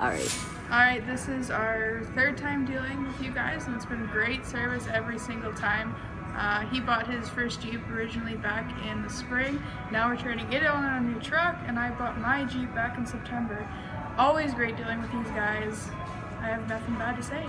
Alright. Alright, this is our third time dealing with you guys and it's been great service every single time. Uh, he bought his first Jeep originally back in the spring. Now we're trying to get it on a new truck and I bought my Jeep back in September. Always great dealing with these guys. I have nothing bad to say.